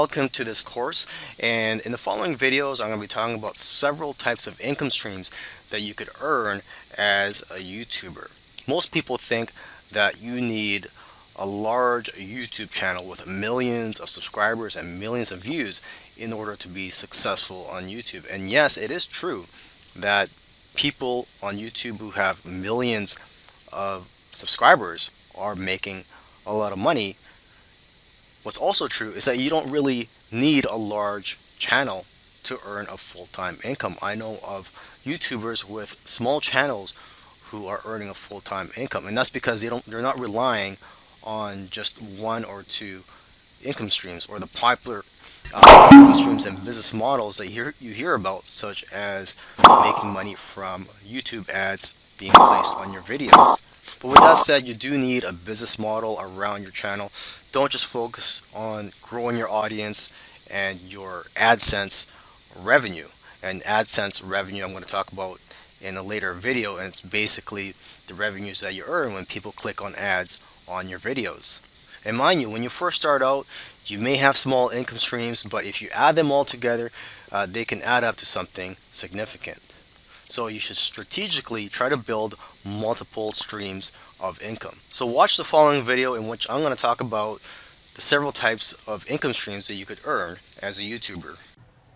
Welcome to this course and in the following videos I'm going to be talking about several types of income streams that you could earn as a YouTuber. Most people think that you need a large YouTube channel with millions of subscribers and millions of views in order to be successful on YouTube. And yes, it is true that people on YouTube who have millions of subscribers are making a lot of money What's also true is that you don't really need a large channel to earn a full-time income. I know of YouTubers with small channels who are earning a full-time income and that's because they don't they're not relying on just one or two income streams or the popular uh, income streams and business models that you hear, you hear about such as making money from YouTube ads being placed on your videos. But with that said, you do need a business model around your channel. Don't just focus on growing your audience and your AdSense revenue. And AdSense revenue I'm going to talk about in a later video and it's basically the revenues that you earn when people click on ads on your videos. And mind you, when you first start out, you may have small income streams, but if you add them all together, uh, they can add up to something significant. So you should strategically try to build multiple streams of income. So watch the following video in which I'm going to talk about the several types of income streams that you could earn as a YouTuber.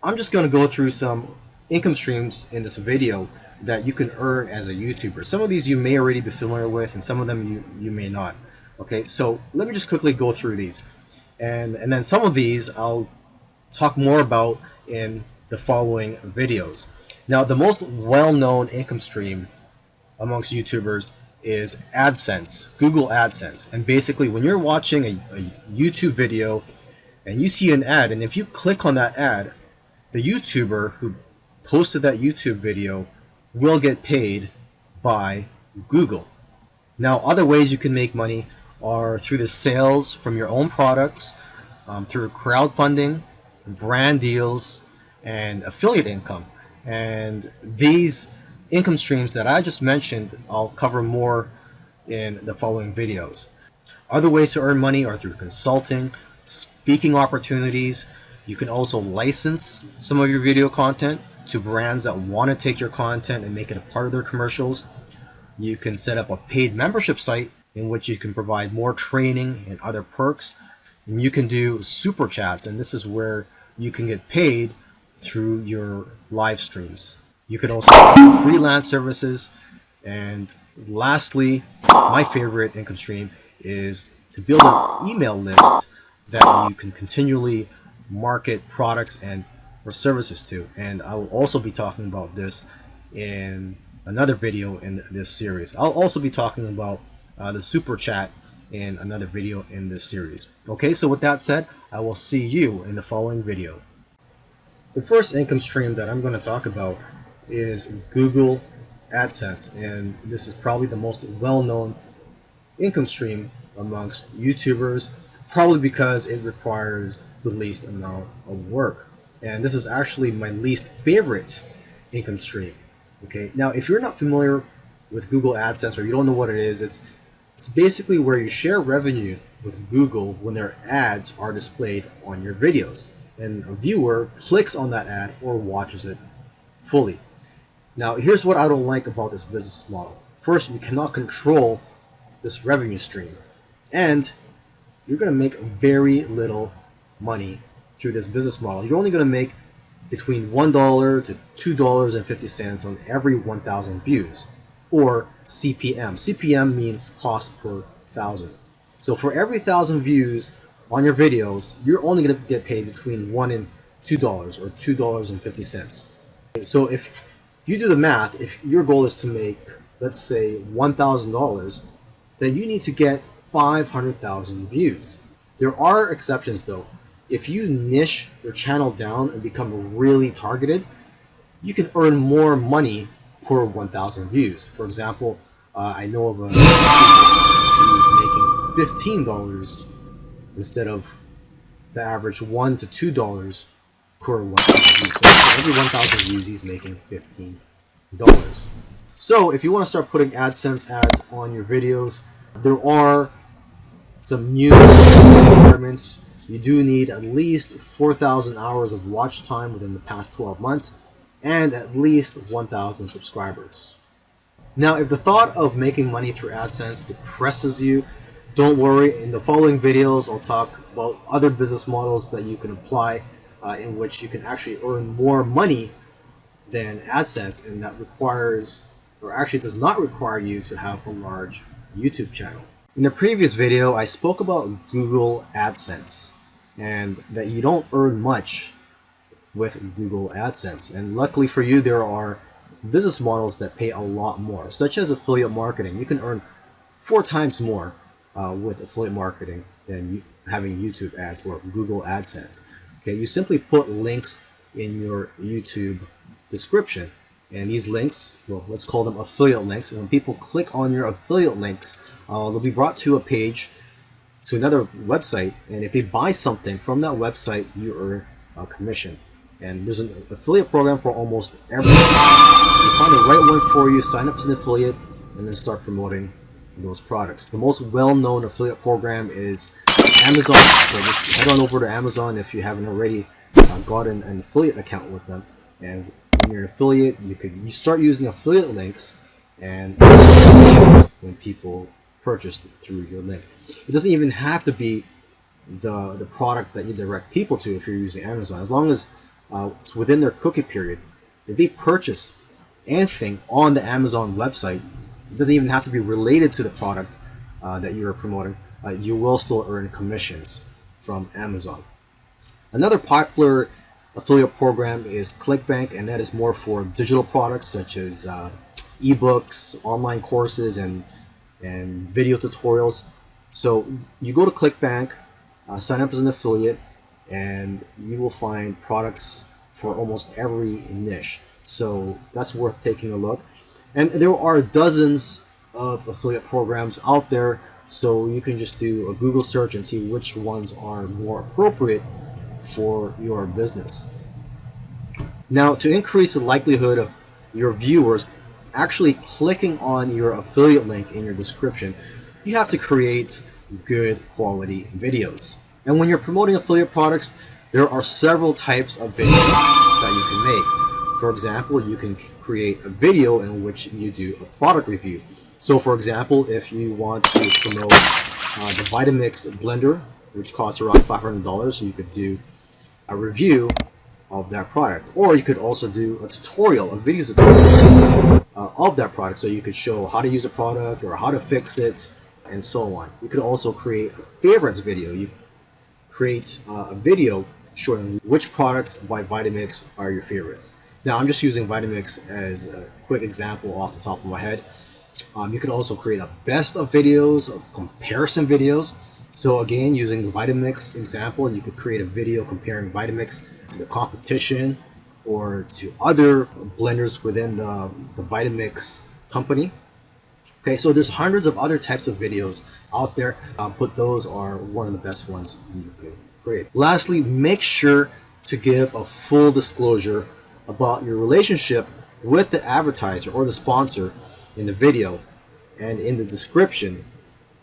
I'm just going to go through some income streams in this video that you can earn as a YouTuber. Some of these you may already be familiar with and some of them you, you may not. Okay, so let me just quickly go through these. And, and then some of these I'll talk more about in the following videos. Now, the most well-known income stream amongst YouTubers is AdSense, Google AdSense. And basically, when you're watching a, a, YouTube video and you see an ad, and if you click on that ad, the YouTuber who posted that YouTube video will get paid by Google. Now, other ways you can make money are through the sales from your own products, um, through crowdfunding, brand deals, and affiliate income. And these income streams that I just mentioned, I'll cover more in the following videos. Other ways to earn money are through consulting, speaking opportunities. You can also license some of your video content to brands that want to take your content and make it a part of their commercials. You can set up a paid membership site in which you can provide more training and other perks. And you can do super chats, and this is where you can get paid through your live streams. You can also freelance services. And lastly, my favorite income stream is to build an email list that you can continually market products and or services to. And I will also be talking about this in another video in this series. I'll also be talking about uh, the super chat in another video in this series. Okay, so with that said, I will see you in the following video. The first income stream that I'm going to talk about is Google AdSense and this is probably the most well-known income stream amongst YouTubers probably because it requires the least amount of work. And this is actually my least favorite income stream okay? Now if you're not familiar with Google AdSense or you don't know what it is it's it's basically where you share revenue with Google when their ads are displayed on your videos and a viewer clicks on that ad or watches it fully. Now, here's what I don't like about this business model. First, you cannot control this revenue stream, and you're going to make very little money through this business model. You're only going to make between $1 to $2.50 on every 1,000 views, or CPM. CPM means cost per thousand. So for every thousand views, on your videos, you're only going to get paid between one and two dollars or two dollars and fifty cents. So if you do the math, if your goal is to make, let's say, one thousand dollars, then you need to get five hundred thousand views. There are exceptions though. If you niche your channel down and become really targeted, you can earn more money per 1,000 views. For example, uh, I know of a who's making $15 instead of the average one to two dollars per 1,000 views. So every 1,000 views, he's making fifteen dollars. So if you want to start putting AdSense ads on your videos, there are some new requirements you do need at least 4,000 hours of watch time within the past 12 months and at least 1,000 subscribers. Now, if the thought of making money through AdSense depresses you, don't worry. In the following videos, I'll talk about other business models that you can apply uh, in which you can actually earn more money than AdSense and that requires, or actually does not require you to have a large YouTube channel. In the previous video, I spoke about Google AdSense and that you don't earn much with Google AdSense. And luckily for you, there are business models that pay a lot more, such as affiliate marketing. You can earn four times more uh, with affiliate marketing than you, having YouTube ads or Google AdSense. Okay, you simply put links in your YouTube description, and these links, well, let's call them affiliate links. And when people click on your affiliate links, uh, they'll be brought to a page to another website, and if they buy something from that website, you earn a commission. And there's an affiliate program for almost everything. You find the right one for you, sign up as an affiliate, and then start promoting those products. The most well-known affiliate program is Amazon. So just head on over to Amazon if you haven't already uh, got an, an affiliate account with them. And when you're an affiliate, you could you start using affiliate links and when people purchase through your link. It doesn't even have to be the the product that you direct people to if you're using Amazon. As long as uh, it's within their cookie period, if they purchase anything on the Amazon website, it doesn't even have to be related to the product uh, that you're promoting. Uh, you will still earn commissions from Amazon. Another popular affiliate program is ClickBank, and that is more for digital products such as uh, ebooks, online courses, and and video tutorials. So you go to ClickBank, uh, sign up as an affiliate, and you will find products for almost every niche. So that's worth taking a look. And there are dozens of affiliate programs out there, so you can just do a Google search and see which ones are more appropriate for your business. Now, to increase the likelihood of your viewers actually clicking on your affiliate link in your description, you have to create good quality videos. And when you're promoting affiliate products, there are several types of videos that you can make. For example, you can create a video in which you do a product review. So for example, if you want to promote uh, the Vitamix blender, which costs around $500, you could do a review of that product. Or you could also do a tutorial, a video tutorial uh, of that product. So you could show how to use a product or how to fix it and so on. You could also create a favorites video. You create uh, a video showing which products by Vitamix are your favorites. Now I'm just using Vitamix as a quick example off the top of my head. Um, you could also create a best of videos, or comparison videos. So again, using the Vitamix example, you could create a video comparing Vitamix to the competition or to other blenders within the, the Vitamix company. Okay, so there's hundreds of other types of videos out there, uh, but those are one of the best ones you can create. Lastly, make sure to give a full disclosure about your relationship with the advertiser or the sponsor in the video and in the description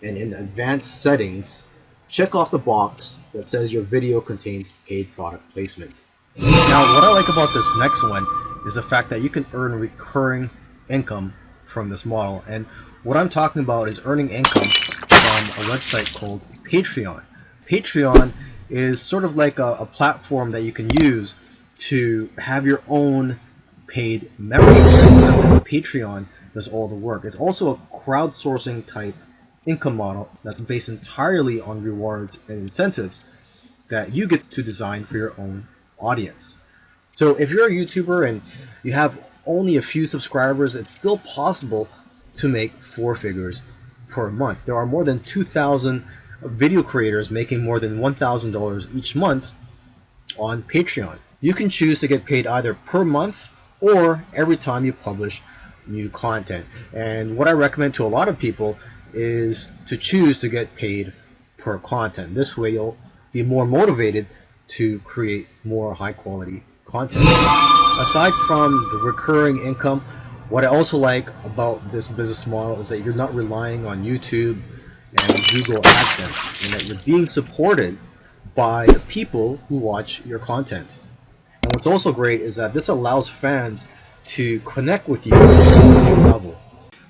and in the advanced settings check off the box that says your video contains paid product placements. Now, what I like about this next one is the fact that you can earn recurring income from this model. And what I'm talking about is earning income from a website called Patreon. Patreon is sort of like a, a platform that you can use to have your own paid membership, that Patreon does all the work. It's also a crowdsourcing type income model that's based entirely on rewards and incentives that you get to design for your own audience. So if you're a YouTuber and you have only a few subscribers, it's still possible to make four figures per month. There are more than 2,000 video creators making more than $1,000 each month on Patreon. You can choose to get paid either per month or every time you publish new content. And what I recommend to a lot of people is to choose to get paid per content. This way you'll be more motivated to create more high quality content. Aside from the recurring income, what I also like about this business model is that you're not relying on YouTube and Google AdSense and that you're being supported by the people who watch your content. And what's also great is that this allows fans to connect with you at a new level.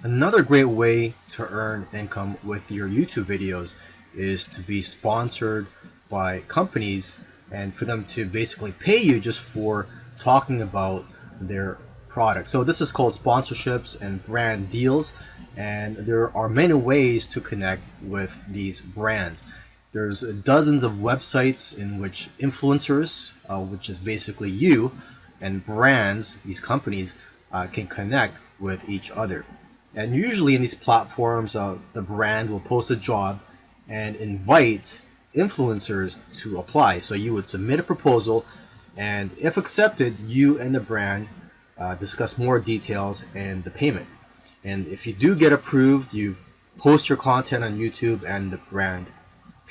Another great way to earn income with your YouTube videos is to be sponsored by companies and for them to basically pay you just for talking about their product. So this is called sponsorships and brand deals and there are many ways to connect with these brands. There's dozens of websites in which influencers, uh, which is basically you, and brands, these companies, uh, can connect with each other. And usually in these platforms, uh, the brand will post a job and invite influencers to apply. So you would submit a proposal, and if accepted, you and the brand uh, discuss more details and the payment. And if you do get approved, you post your content on YouTube and the brand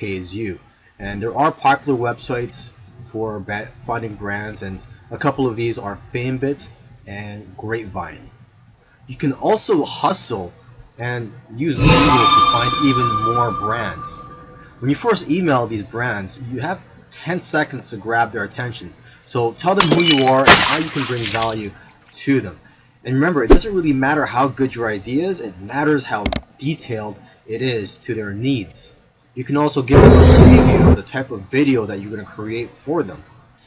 pays you. And there are popular websites for finding brands and a couple of these are FameBit and Grapevine. You can also hustle and use Google to find even more brands. When you first email these brands, you have 10 seconds to grab their attention. So tell them who you are and how you can bring value to them. And remember, it doesn't really matter how good your idea is, it matters how detailed it is to their needs. You can also give them a preview of the type of video that you're going to create for them.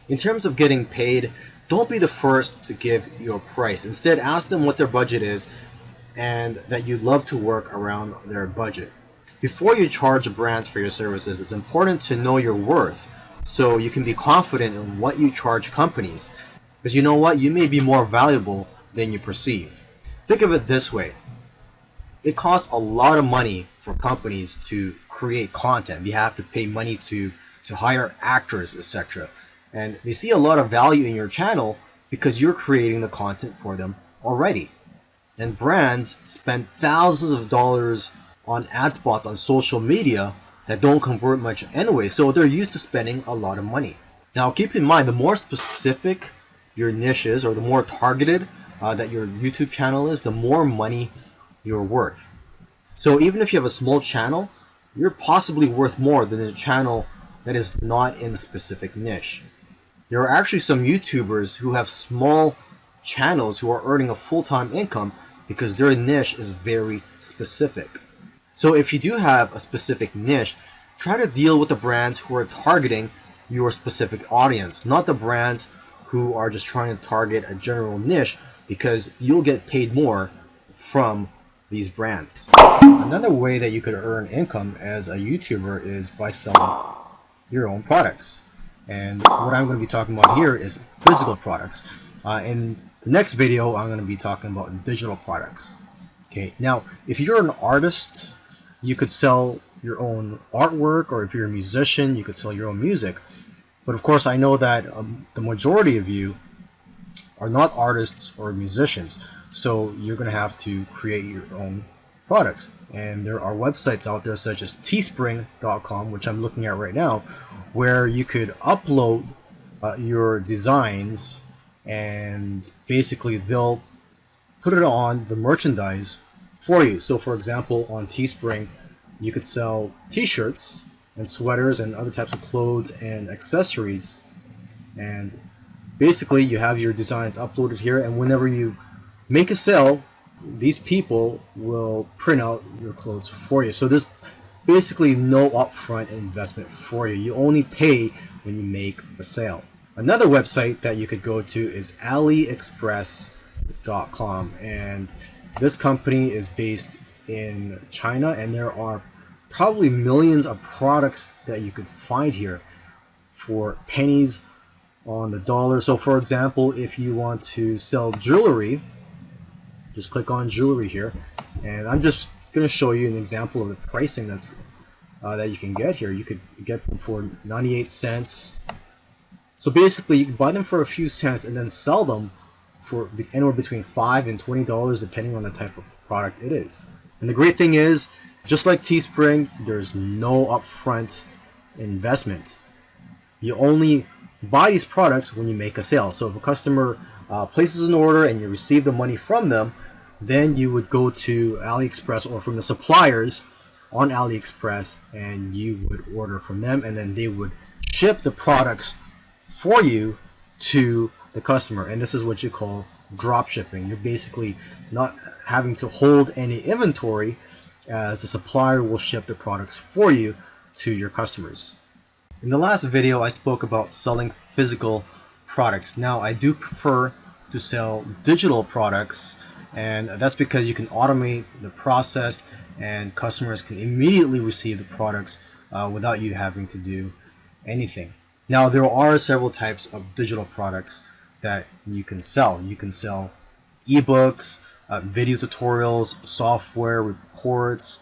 In terms of getting paid, don't be the first to give your price. Instead, ask them what their budget is and that you'd love to work around their budget. Before you charge brands for your services, it's important to know your worth so you can be confident in what you charge companies. Because you know what? You may be more valuable than you perceive. Think of it this way. It costs a lot of money for companies to create content. You have to pay money to, to hire actors, etc. And they see a lot of value in your channel because you're creating the content for them already. And brands spend thousands of dollars on ad spots on social media that don't convert much anyway, so they're used to spending a lot of money. Now keep in mind, the more specific your niche is, or the more targeted uh, that your YouTube channel is, the more money you're worth. So even if you have a small channel, you're possibly worth more than a channel that is not in a specific niche. There are actually some YouTubers who have small channels who are earning a full-time income because their niche is very specific. So if you do have a specific niche, try to deal with the brands who are targeting your specific audience, not the brands who are just trying to target a general niche because you'll get paid more from these brands. Another way that you could earn income as a YouTuber is by selling your own products. And what I'm going to be talking about here is physical products. Uh, in the next video, I'm going to be talking about digital products. Okay, now if you're an artist, you could sell your own artwork, or if you're a musician, you could sell your own music. But of course, I know that um, the majority of you are not artists or musicians, so you're going to have to create your own products. And there are websites out there such as teespring.com, which I'm looking at right now, where you could upload uh, your designs and basically they'll put it on the merchandise for you. So for example, on Teespring, you could sell t-shirts and sweaters and other types of clothes and accessories. And basically you have your designs uploaded here and whenever you make a sale, these people will print out your clothes for you. So there's basically no upfront investment for you. You only pay when you make a sale. Another website that you could go to is AliExpress.com and this company is based in China and there are probably millions of products that you could find here for pennies on the dollar. So for example, if you want to sell jewelry, just click on jewelry here and I'm just going to show you an example of the pricing that's uh, that you can get here. You could get them for 98 cents. So basically, you can buy them for a few cents and then sell them for anywhere between 5 and $20 depending on the type of product it is. And the great thing is, just like Teespring, there's no upfront investment. You only buy these products when you make a sale. So if a customer uh, places an order and you receive the money from them, then you would go to AliExpress or from the suppliers on AliExpress and you would order from them and then they would ship the products for you to the customer. And this is what you call drop shipping. You're basically not having to hold any inventory as the supplier will ship the products for you to your customers. In the last video, I spoke about selling physical products. Now, I do prefer to sell digital products, and that's because you can automate the process and customers can immediately receive the products uh, without you having to do anything. Now, there are several types of digital products that you can sell. You can sell ebooks, uh, video tutorials, software, reports,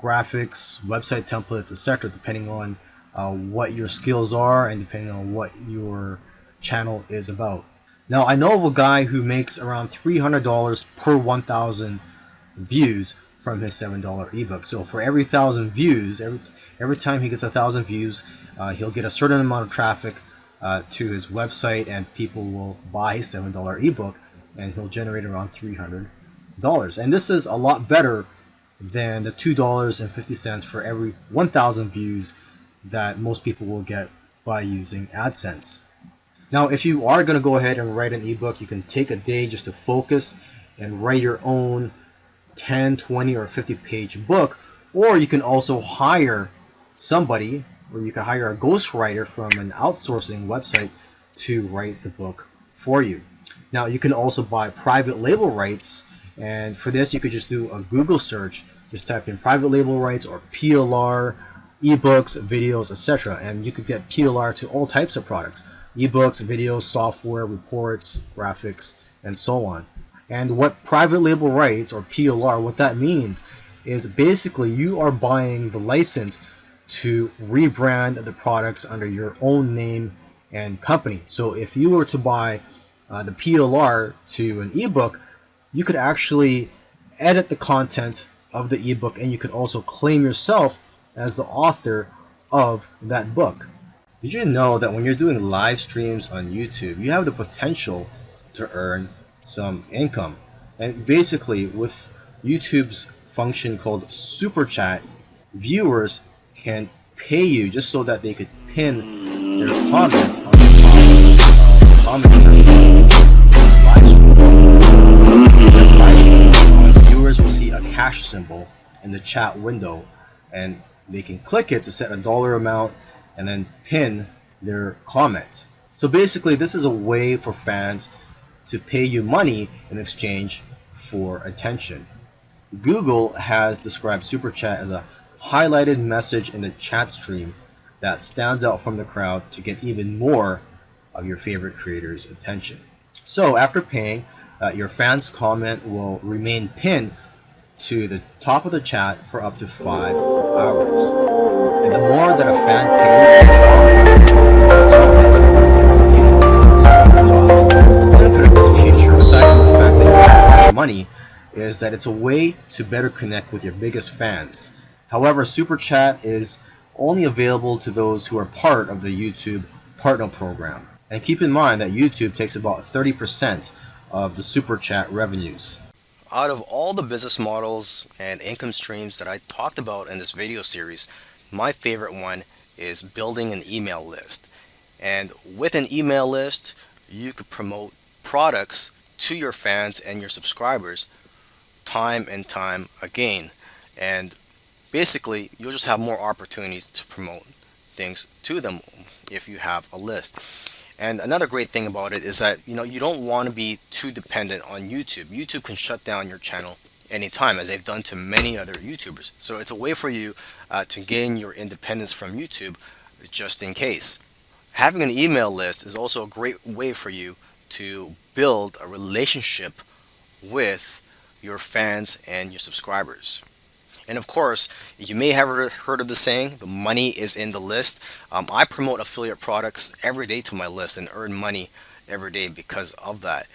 graphics, website templates, etc., depending on uh, what your skills are and depending on what your channel is about. Now, I know of a guy who makes around $300 per 1,000 views from his $7 ebook. So for every 1,000 views, every, every time he gets a 1,000 views, uh, he'll get a certain amount of traffic uh, to his website and people will buy his $7 ebook and he'll generate around $300. And this is a lot better than the $2.50 for every 1,000 views that most people will get by using AdSense. Now, if you are going to go ahead and write an ebook, you can take a day just to focus and write your own 10, 20, or 50 page book, or you can also hire somebody, or you can hire a ghostwriter from an outsourcing website to write the book for you. Now, you can also buy private label rights, and for this, you could just do a Google search, just type in private label rights or PLR, ebooks, videos, etc., and you could get PLR to all types of products ebooks, videos, software, reports, graphics, and so on. And what private label rights or PLR, what that means is basically you are buying the license to rebrand the products under your own name and company. So if you were to buy uh, the PLR to an ebook, you could actually edit the content of the ebook and you could also claim yourself as the author of that book. Did you know that when you're doing live streams on YouTube, you have the potential to earn some income? And basically, with YouTube's function called Super Chat, viewers can pay you just so that they could pin their comments on the top of the comment section. Live. Viewers will see a cash symbol in the chat window and they can click it to set a dollar amount and then pin their comment. So basically, this is a way for fans to pay you money in exchange for attention. Google has described Super Chat as a highlighted message in the chat stream that stands out from the crowd to get even more of your favorite creator's attention. So after paying, uh, your fans' comment will remain pinned to the top of the chat for up to five hours. And the more that a fan pays, money, is that it's a way to better connect with your biggest fans. However, Super Chat is only available to those who are part of the YouTube Partner Program. And keep in mind that YouTube takes about 30% of the Super Chat revenues out of all the business models and income streams that I talked about in this video series, my favorite one is building an email list. And with an email list, you could promote products to your fans and your subscribers time and time again. And basically, you'll just have more opportunities to promote things to them if you have a list. And another great thing about it is that you know you don't want to be too dependent on YouTube. YouTube can shut down your channel anytime as they've done to many other YouTubers. So it's a way for you uh, to gain your independence from YouTube just in case. Having an email list is also a great way for you to build a relationship with your fans and your subscribers. And of course, you may have heard of the saying, the money is in the list. Um, I promote affiliate products every day to my list and earn money every day because of that.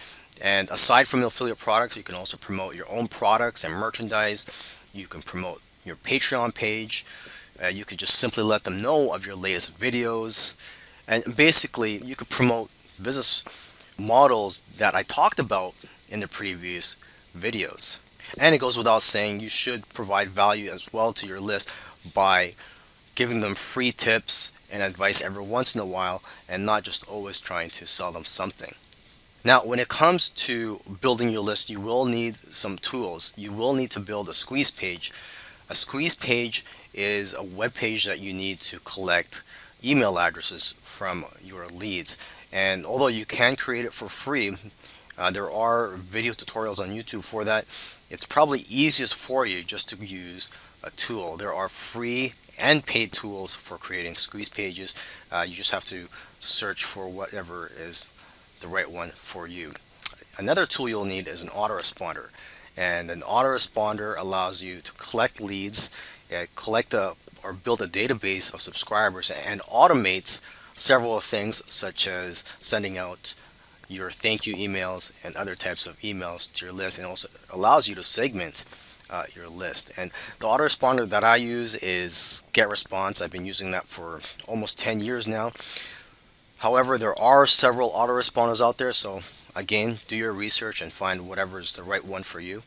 And aside from affiliate products, you can also promote your own products and merchandise. You can promote your Patreon page. Uh, you could just simply let them know of your latest videos. And basically, you could promote business models that I talked about in the previous videos. And it goes without saying you should provide value as well to your list by giving them free tips and advice every once in a while and not just always trying to sell them something. Now, when it comes to building your list, you will need some tools. You will need to build a squeeze page. A squeeze page is a web page that you need to collect email addresses from your leads. And although you can create it for free, uh, there are video tutorials on YouTube for that. It's probably easiest for you just to use a tool. There are free and paid tools for creating squeeze pages. Uh, you just have to search for whatever is the right one for you. Another tool you'll need is an autoresponder. And an autoresponder allows you to collect leads, uh, collect a, or build a database of subscribers and automate several things such as sending out your thank you emails and other types of emails to your list and also allows you to segment uh, your list. And the autoresponder that I use is GetResponse. I've been using that for almost 10 years now. However, there are several autoresponders out there, so again, do your research and find whatever is the right one for you.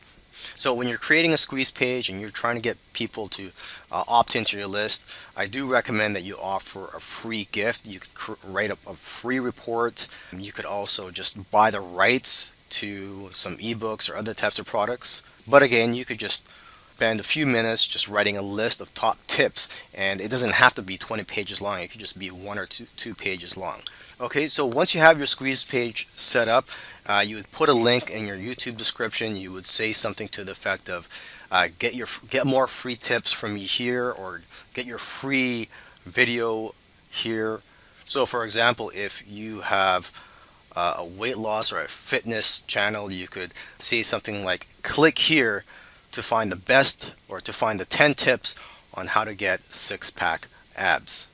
So when you're creating a squeeze page and you're trying to get people to uh, opt into your list, I do recommend that you offer a free gift. You could write up a free report. You could also just buy the rights to some ebooks or other types of products. But again, you could just spend a few minutes just writing a list of top tips and it doesn't have to be 20 pages long. It could just be one or two, two pages long. Okay, so once you have your squeeze page set up, uh, you would put a link in your YouTube description. You would say something to the effect of, uh, "Get your get more free tips from me here," or "Get your free video here." So, for example, if you have uh, a weight loss or a fitness channel, you could say something like, "Click here to find the best or to find the 10 tips on how to get six-pack abs."